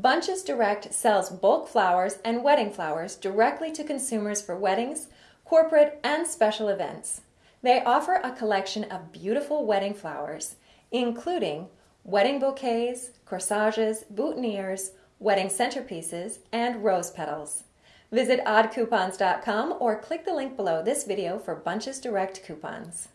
Bunches Direct sells bulk flowers and wedding flowers directly to consumers for weddings, corporate, and special events. They offer a collection of beautiful wedding flowers, including wedding bouquets, corsages, boutonnieres, wedding centerpieces, and rose petals. Visit oddcoupons.com or click the link below this video for Bunches Direct coupons.